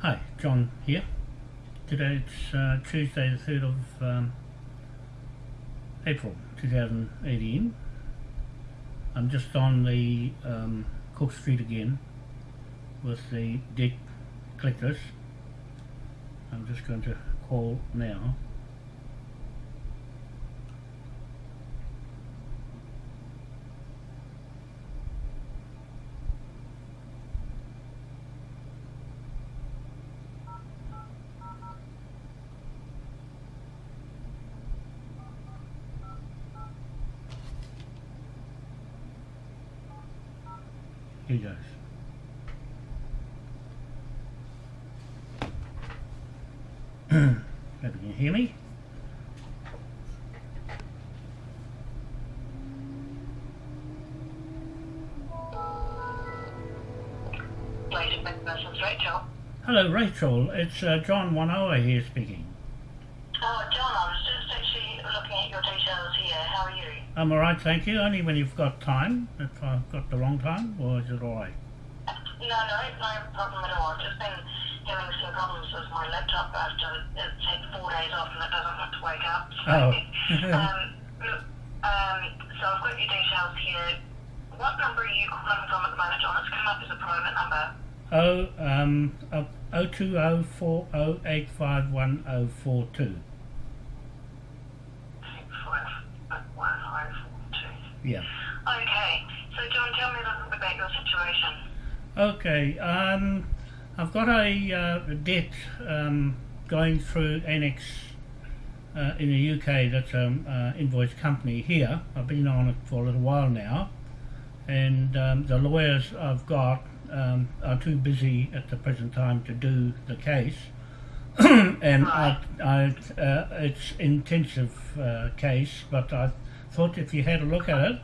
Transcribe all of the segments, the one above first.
Hi, John here. Today it's uh, Tuesday the 3rd of um, April 2018. I'm just on the um, Cook Street again with the debt collectors. I'm just going to call now. Here goes. You can hear me. Rachel. Hello Rachel, it's uh, John Wanoa here speaking. Oh, John, I was just actually looking at your details here. How are you? I'm alright, thank you, only when you've got time, if I've got the wrong time, or is it alright? No, no, no problem at all. I've just been having some problems with my laptop after it four days off and it doesn't want to wake up. So, Oh. um, look, um, so I've got your details here. What number are you calling from at the moment, John? It's come up as a private number. Oh, um, oh two oh four oh eight five one oh four two. Six five one oh four two. Yeah. Okay, so John, tell me a little bit about your situation. Okay. Um, I've got a uh, debt um, going through ANEX uh, in the UK. That's an uh, invoice company here. I've been on it for a little while now, and um, the lawyers I've got um, are too busy at the present time to do the case. and I, I, uh, it's intensive uh, case, but I thought if you had a look at it,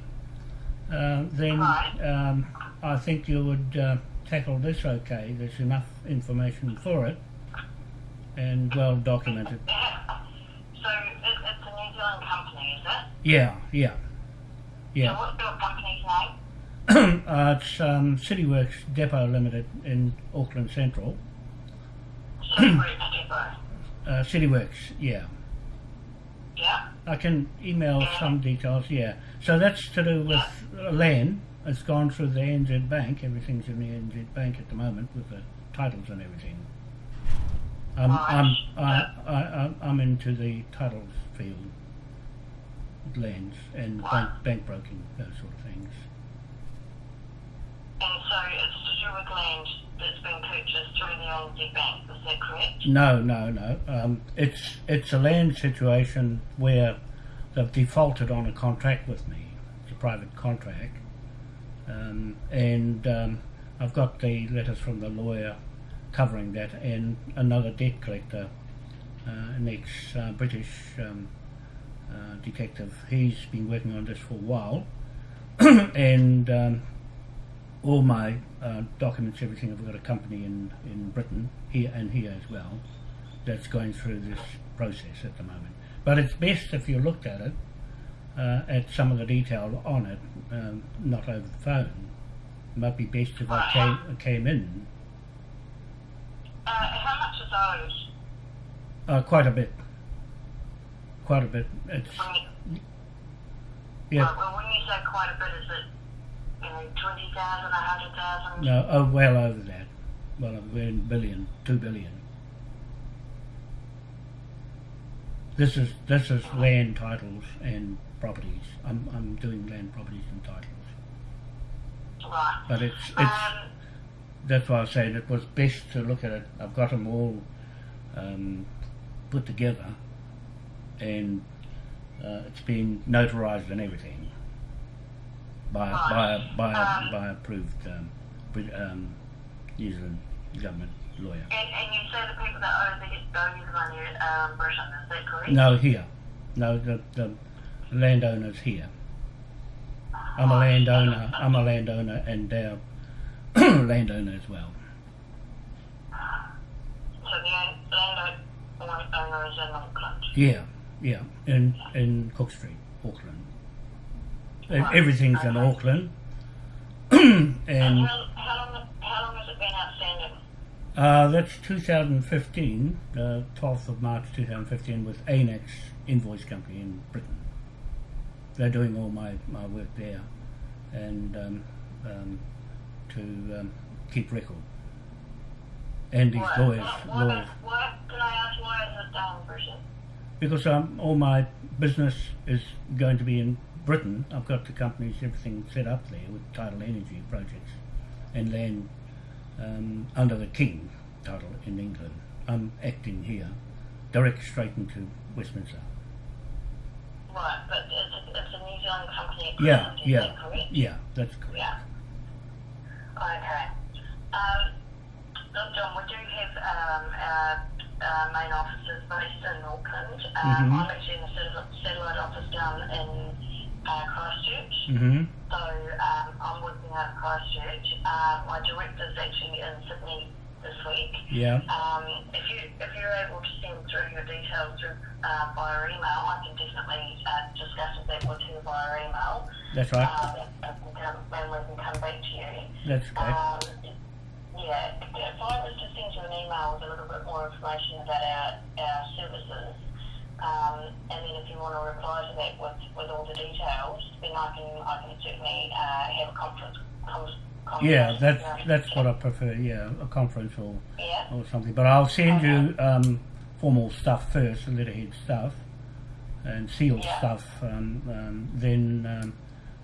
uh, then um, I think you would uh, tackle this okay. There's enough information for it and well documented. So it, it's a New Zealand company, is it? Yeah, yeah, yeah. So what's your company's name? uh, it's um, CityWorks Depot Limited in Auckland Central. Celebrate Depot. Uh, CityWorks, yeah. Yeah. I can email some details, yeah. So that's to do with uh, land. It's gone through the NZ Bank. Everything's in the NZ Bank at the moment with the titles and everything. I'm, I'm, I, I, I- I'm into the title field, lands and bank, bank broking, those sort of things. And so it's to do with land that's been purchased through the NZ Bank, is that correct? No, no, no. Um, it's it's a land situation where they've defaulted on a contract with me. It's a private contract, um, and um, I've got the letters from the lawyer covering that, and another debt collector, uh, an ex-British um, uh, detective. He's been working on this for a while, and um, all my uh, documents, everything, I've got a company in, in Britain, here and here as well, that's going through this process at the moment. But it's best if you looked at it, uh, at some of the detail on it, um, not over the phone. It might be best if I came, came in Uh, how much is owed? uh, quite a bit. Quite a bit. It's, yeah, well, well, when you say quite a bit, is it you know, 20,000, 100,000? no, oh, well over that. Well, we're in billion, two billion. This is this is land titles and properties. I'm I'm doing land properties and titles. Right. But it's it's Um, that's why I said it was best to look at it. I've got them all um, put together, and uh, it's been notarized and everything by by a, by Um, by approved um, um, New Zealand government lawyer. and, and you say the people that owe the, you the money are um, Britain, is that correct? No, here. No, the, the landowner's here. I'm a landowner. I'm a landowner, and they're landowner as well. So the landowner is in Auckland. Yeah, yeah, in in Cook Street, Auckland. E- Everything's in Auckland, and how, how, long, how long has it been outstanding? Uh, that's 2015, uh, 12th of March 2015, with ANEX Invoice Company in Britain. They're doing all my, my work there and um, um, to um, keep record. And these Why- lawyers, why, lawyers. why, can I ask why is it Britain? Because um, all my business is going to be in Britain. I've got the companies, everything set up there with tidal energy projects and land um, under the King title in England. I'm acting here, direct straight into Westminster. Right, but it's, it's a New Zealand company. Yeah, yeah, yeah, that's correct. Yeah. Okay. Um, look, John, we do have um, our, our main offices based in Auckland. Um, Mhm. I'm actually in the satellite, office down in uh, Christchurch. hmm So um, I'm working out of Christchurch. Uh, my director's actually in Sydney this week. Yeah, Um, if you if you're able to send through your details through uh, via email, I can definitely uh, discuss that with you via email. That's right. Um, and, can, and we can come back to you. That's okay. Um, yeah, if I was to send you an email with a little bit more information about our, our services, um, and then if you want to reply to that with, with all the details, then I can I can certainly uh, have a conference. Com- Yeah, that's that's what I prefer. Yeah, a conference or Yeah. or something. But I'll send you um, formal stuff first, the letterhead stuff, and sealed Yeah. stuff. Um, um, then um,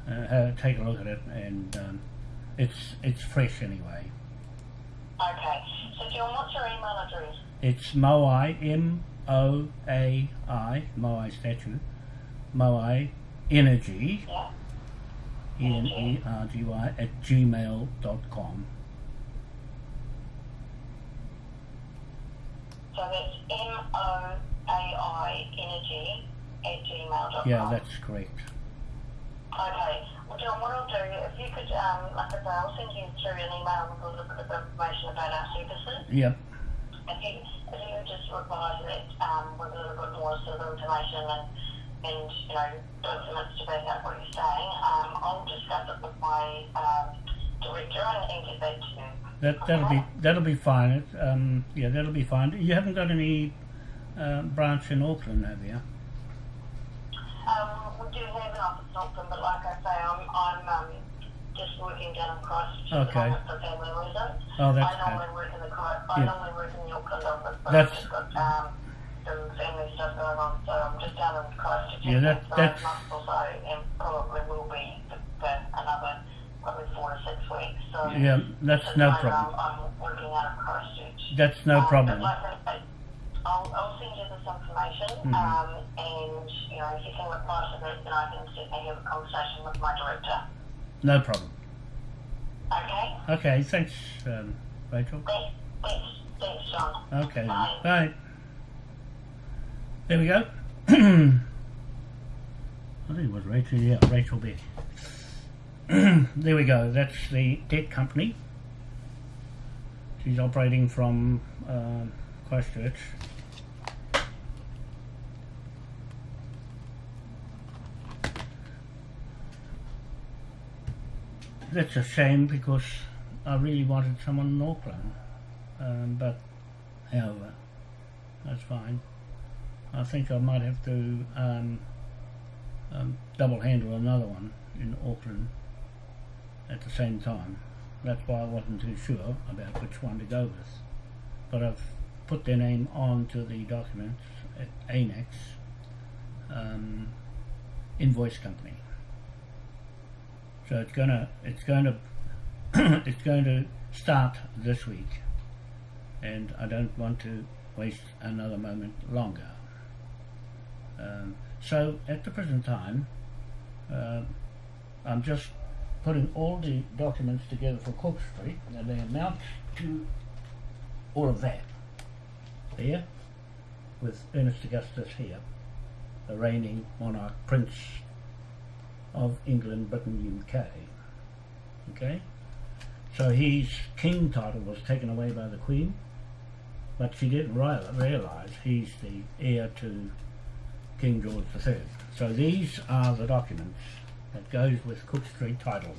uh, ha- take a look at it, and um, it's it's fresh anyway. Okay. So John, what's your email address? It's Moai M O A I Moai statue, Moai Energy Yeah. E N E R G Y at gmail dot com. So that's M O A I Energy at gmail.com. Yeah, that's correct. Okay. Well, John, what I'll do, if you could, um, like I say, I'll send you through an email with a little bit of information about our services. Yep. If you, if you just reply to that um, with a little bit more sort of information and, and you know, documents to back up what you're saying, um, I'll discuss it with my um, director and, and get back to you. That that'll be that'll be fine. It, um, yeah, that'll be fine. You haven't got any uh, branch in Auckland, have you? Um, we do have an office in Auckland, but like I say, I'm, I'm um, just working down Christchurch Okay. at the moment for family reasons. Oh, that's I normally okay. work in the Christ, I Yeah. normally work in the Auckland office, but That's- I've just got um, some family stuff going on, so I'm just down in Christchurch Yeah, that- for that's- a month or so, and probably will be for, for another probably four to six weeks. So Yeah, that's no moment, problem. I'm, I'm working out of Christchurch. That's no Um, problem. But like I say, I'll, I'll send you this information, Mhm. um, and you know if you can reply to that, then I can certainly have a conversation with my director. No problem. Okay. Okay, thanks, um, Rachel. Thanks. Thanks. Thanks, John. Okay. Bye. bye. There we go. I think it was Rachel. Yeah, Rachel Beck. there we go. That's the debt company. She's operating from um Christchurch. That's a shame because I really wanted someone in Auckland. Um, but however, that's fine. I think I might have to um, um, double handle another one in Auckland at the same time. That's why I wasn't too sure about which one to go with. But I've put their name onto the documents at ANEX um, invoice company. So it's gonna it's going to it's going to start this week, and I don't want to waste another moment longer. Um, so at the present time, uh, I'm just putting all the documents together for Cook Street, and they amount to all of that. There, with Ernest Augustus here, the reigning monarch, Prince of England, Britain, UK. Okay? So his king title was taken away by the Queen, but she didn't realise he's the heir to King George III. So these are the documents that goes with Cook Street title.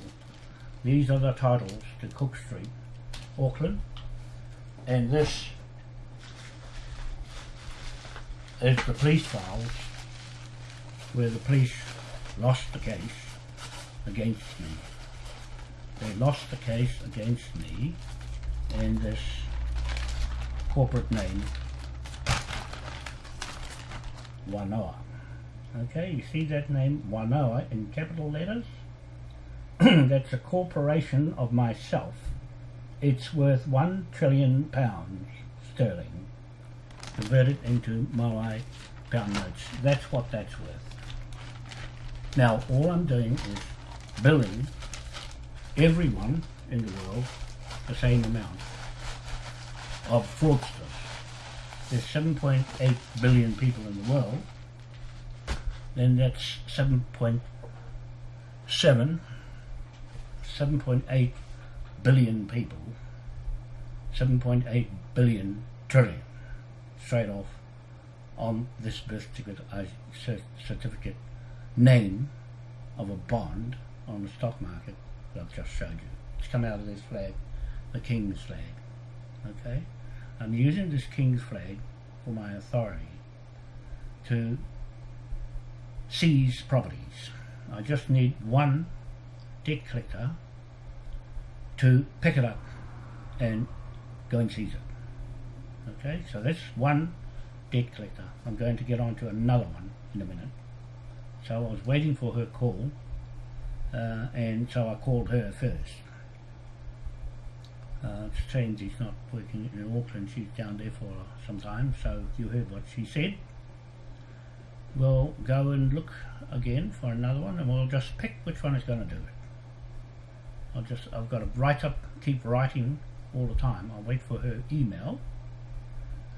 These are the titles to Cook Street, Auckland, and this is the police files where the police lost the case against me. They lost the case against me in this corporate name Wanoa. Okay, you see that name Wanoa in capital letters? That's a corporation of myself. It's worth one trillion pounds sterling converted into Moai pound notes. That's what that's worth. Now, all I'm doing is billing everyone in the world the same amount of fraudsters. There's 7.8 billion people in the world, then that's 7.7, 7.8 billion people, 7.8 billion trillion straight off on this birth certificate, certificate name of a bond on the stock market that I've just showed you. It's come out of this flag, the King's flag. Okay? I'm using this King's flag for my authority to seize properties. I just need one debt collector to pick it up and go and seize it. Okay, so that's one debt collector. I'm going to get on to another one in a minute. So I was waiting for her call uh, and so I called her first. Uh, it's strange he's not working in Auckland, she's down there for some time, so you heard what she said. We'll go and look again for another one and we'll just pick which one is going to do it. I'll just, I've got to write up, keep writing all the time. I'll wait for her email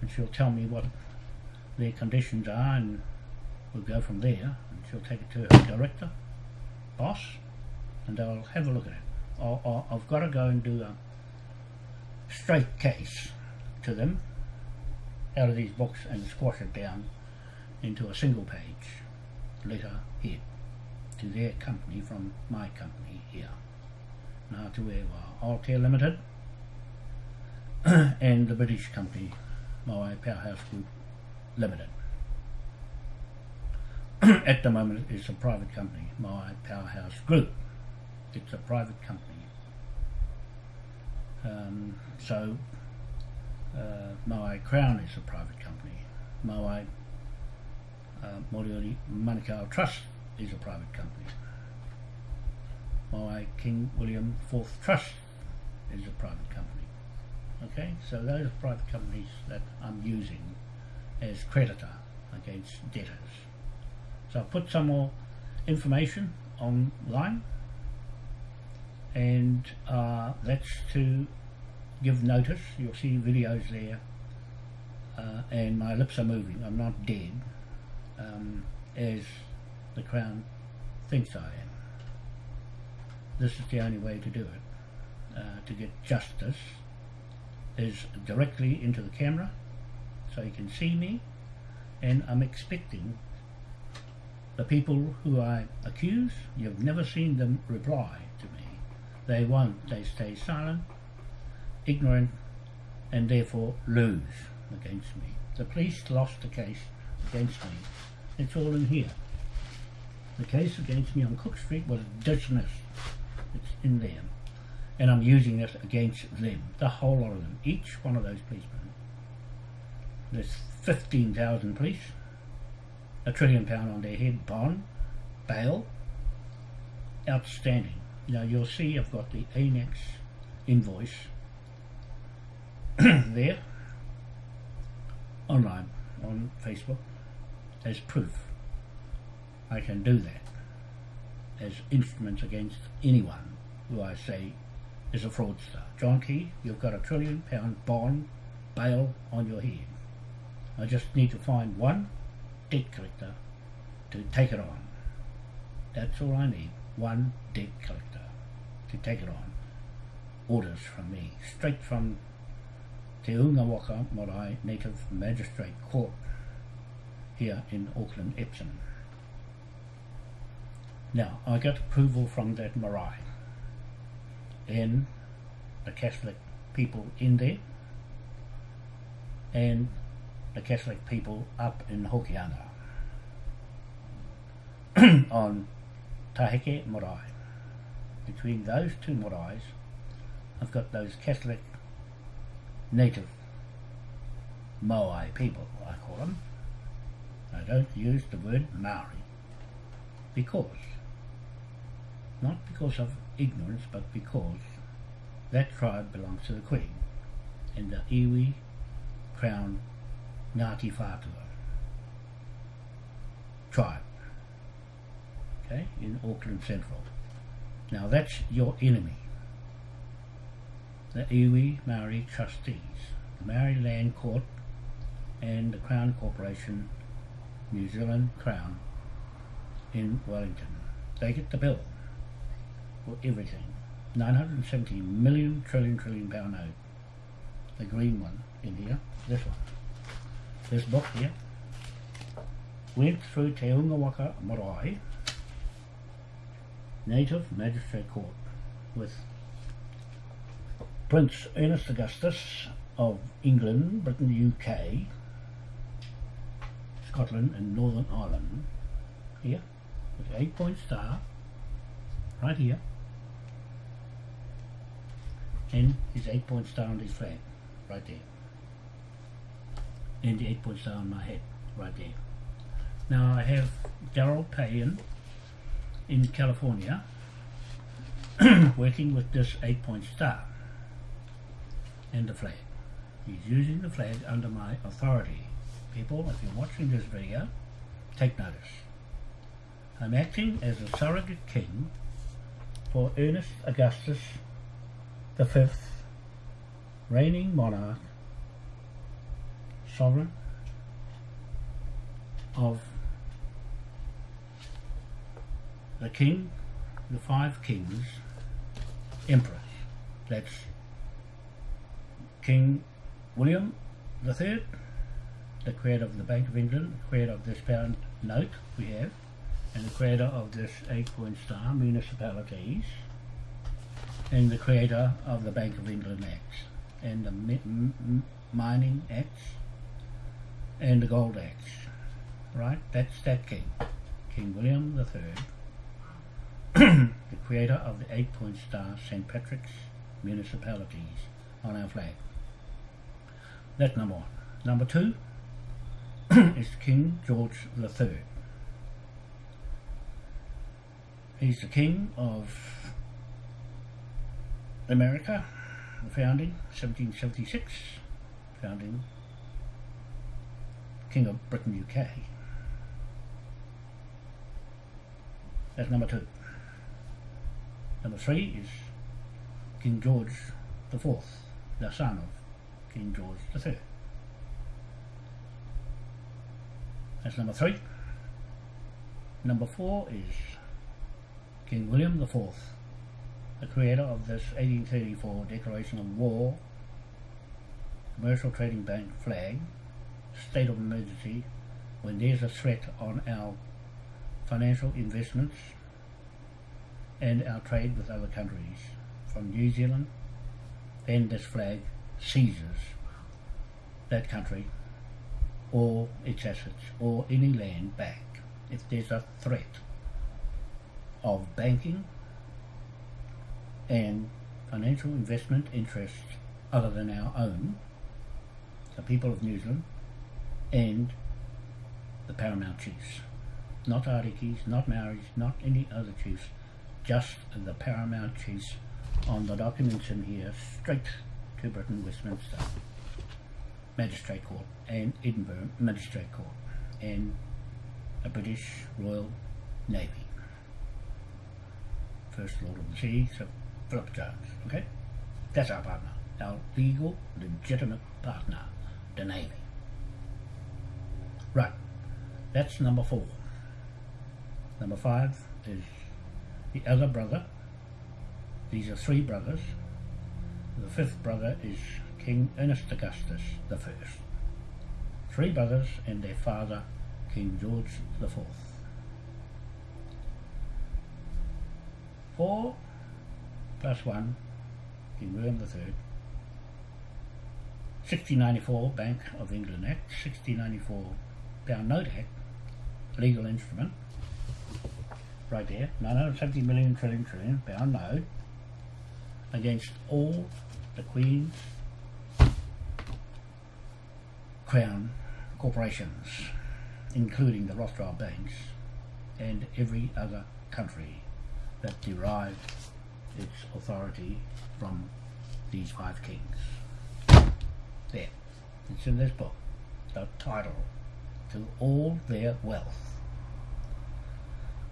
and she'll tell me what their conditions are and we'll go from there and she'll take it to her director, boss, and I'll have a look at it. i have got to go and do a straight case to them out of these books and squash it down into a single page letter here to their company from my company here. Now to where Altair Limited and the British company, my Powerhouse Group Limited. At the moment it's a private company, my Powerhouse Group. It's a private company. Um, so uh, Crown is a private company. Moai uh, Manukau Trust is a private company. Moai King William IV Trust is a private company. Okay, so those are private companies that I'm using as creditor against debtors. So I'll put some more information online and uh, that's to give notice. You'll see videos there uh, and my lips are moving. I'm not dead um, as the Crown thinks I am. This is the only way to do it uh, to get justice is directly into the camera so you can see me and I'm expecting the people who I accuse you've never seen them reply to me they won't. They stay silent, ignorant, and therefore lose against me. The police lost the case against me. It's all in here. The case against me on Cook Street was dismissed. It's in there. And I'm using it against them, the whole lot of them, each one of those policemen. There's 15,000 police, a trillion pound on their head, bond, bail, outstanding. Now you'll see I've got the ANEX invoice there online on Facebook as proof. I can do that as instruments against anyone who I say is a fraudster. John Key, you've got a trillion pound bond bail on your head. I just need to find one debt collector to take it on. That's all I need. One debt collector to take it on. Orders from me, straight from Te Unga Waka Marae Native Magistrate Court here in Auckland, Epsom. Now, I got approval from that marae and the Catholic people in there and the Catholic people up in Hokianga on Tahike Marae. Between those two maraes, I've got those Catholic native Moai people, I call them. I don't use the word Maori because, not because of ignorance, but because that tribe belongs to the Queen and the Iwi Crown Ngāti Whātua tribe, okay, in Auckland Central. Now that's your enemy. The Iwi Maori trustees, the Maori Land Court and the Crown Corporation, New Zealand Crown in Wellington. They get the bill for everything. 970 million trillion trillion pound note. The green one in here, this one. This book here went through Te Unga Waka Marae Native Magistrate Court with Prince Ernest Augustus of England, Britain, UK, Scotland and Northern Ireland. Here with an eight point star right here and his eight point star on his flag right there and the eight point star on my head right there. Now I have Daryl Payan in California working with this eight point star and the flag. He's using the flag under my authority. People if you're watching this video take notice. I'm acting as a surrogate king for Ernest Augustus the fifth, reigning monarch, sovereign of the king, the five kings, emperors. That's King William the Third, the creator of the Bank of England, the creator of this pound note we have, and the creator of this eight-point star municipalities, and the creator of the Bank of England Acts and the Mining Acts and the Gold Acts. Right? That's that king. King William III, the creator of the eight-point star St. Patrick's municipalities on our flag. That's number one. Number two is King George III. He's the king of America, the founding, 1776, founding King of Britain, UK. That's number two. Number three is King George the Fourth, the son of King George the Third. That's number three. Number four is King William the Fourth, the creator of this 1834 Declaration of War, Commercial Trading Bank flag, state of emergency, when there's a threat on our financial investments and our trade with other countries from New Zealand, then this flag seizes that country or its assets or any land back. If there's a threat of banking and financial investment interests other than our own, the people of New Zealand, and the paramount chiefs. Not Arikis, not Maoris, not any other chiefs, just the paramount chiefs on the documents in here, straight to Britain, Westminster, Magistrate Court, and Edinburgh Magistrate Court, and a British Royal Navy. First Lord of the Sea, so Philip Jones, okay? That's our partner, our legal, legitimate partner, the Navy. Right, that's number four. Number five is the other brother. These are three brothers. The fifth brother is King Ernest Augustus the First. Three brothers and their father, King George the Fourth. Four plus 1 King William the Third. 1694 Bank of England Act, 1694 Pound Note Act, legal instrument, right there, 970 million trillion trillion pound note, against all the Queen's Crown corporations, including the Rothschild banks and every other country that derived its authority from these five kings. There, it's in this book, the title to all their wealth.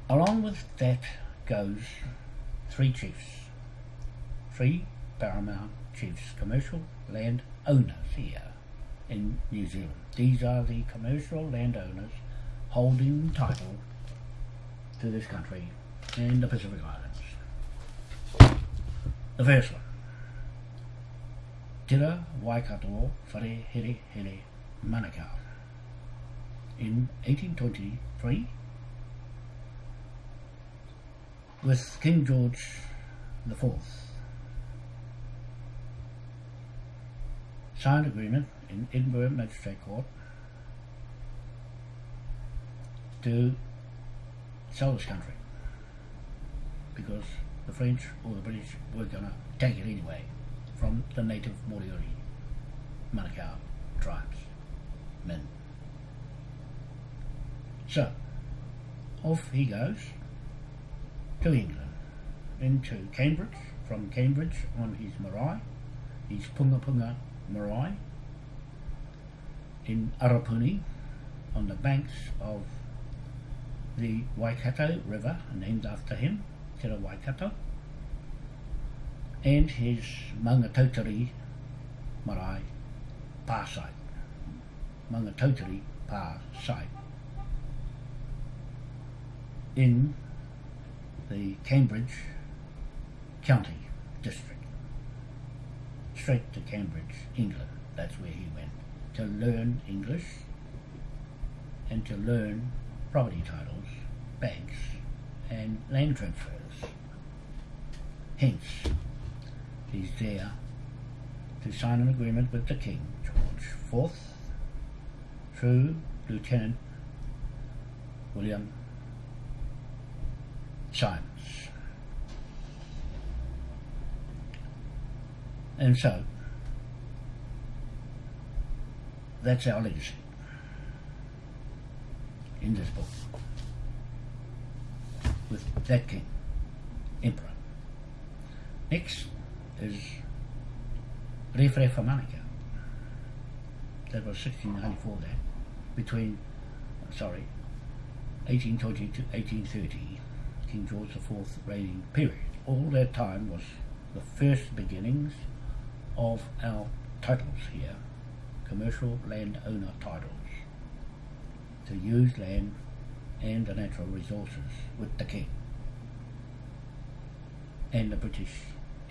Along with that goes three chiefs, three paramount chiefs, commercial land owners here in New Zealand. These are the commercial landowners holding title to this country and the Pacific Islands. The first one. Tira Waikato Whare Here Here Manukau. In 1823, with King George the Fourth, signed agreement in Edinburgh Magistrate Court to sell this country because the French or the British were going to take it anyway from the native Moriori Manukau tribes, men. So, off he goes to England, into Cambridge, from Cambridge on his marae, his Punga Punga marae, in Arapuni, on the banks of the Waikato River, named after him, Te Waikato, and his Maungatautari marae pa site, Maungatautari pa site, in the Cambridge County District, straight to Cambridge, England. That's where he went to learn English and to learn property titles, banks, and land transfers. Hence, he's there to sign an agreement with the King, George IV, through Lieutenant William Symonds. And so, that's our legacy in this book with that king, emperor. Next is Rewharewha Manukau. That was 1694 then, between, sorry, 1820 to 1830, King George IV reigning period. All that time was the first beginnings of our titles here, commercial landowner titles, to use land and the natural resources with the king and the British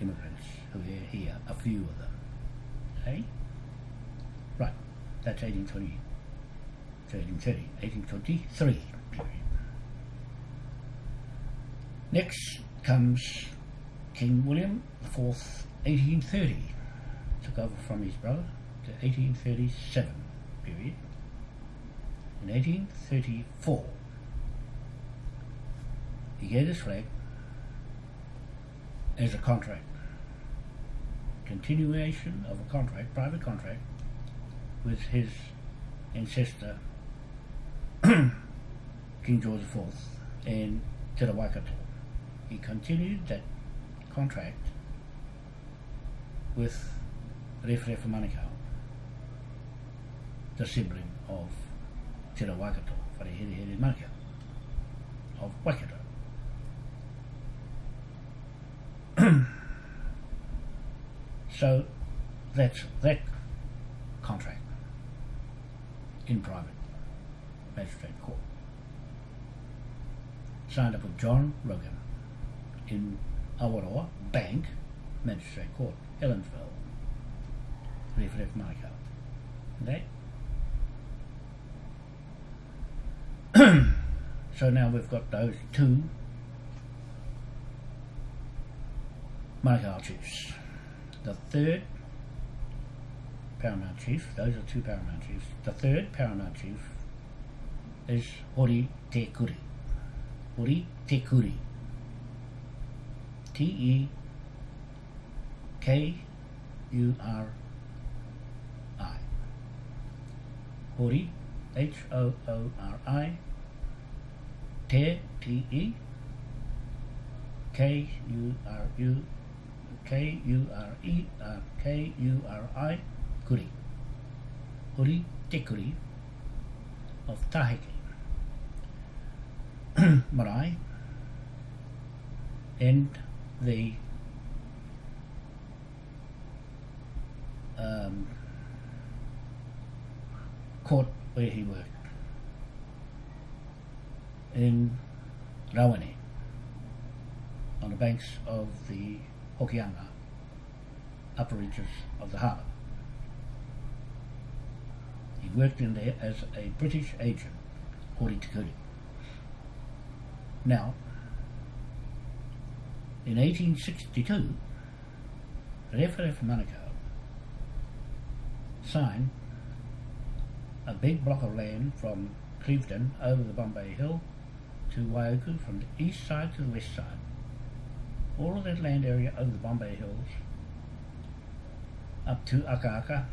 immigrants who are here, a few of them. Right, that's 1820 to 1830, 1823 period. Next comes King William IV, 1830, took over from his brother to 1837 period. In 1834, he gave his flag as a contract, continuation of a contract, private contract, with his ancestor, King George IV, and Te Waikato. He continued that contract with Rewharewha Manukau, the sibling of Te Waikato, Wharehere Manukau, of Waikato. so that's that contract in private magistrate court. Signed up with John Rogan in Awaroa Bank Magistrate Court, Helensville, Rewharewha Manukau. Okay? so now we've got those two Manukau chiefs. The third paramount chief. Those are two paramount chiefs. The third paramount chief is Hori Te Kuri. Hori Te Kuri. T E K U R I. Hori, H O O R I. Te, T E. K U R U. K U R E. Uh, K U R I. Kuri. Hori Te Kuri of Tahiti. Marae and the um, court where he worked in Rawene on the banks of the Hokianga upper reaches of the harbour. He worked in there as a British agent, Hori Te Kuri. Now, in 1862, Rewharewha Manukau signed a big block of land from Clevedon over the Bombay Hill to Waiuku from the east side to the west side. All of that land area over the Bombay Hills up to Aka Aka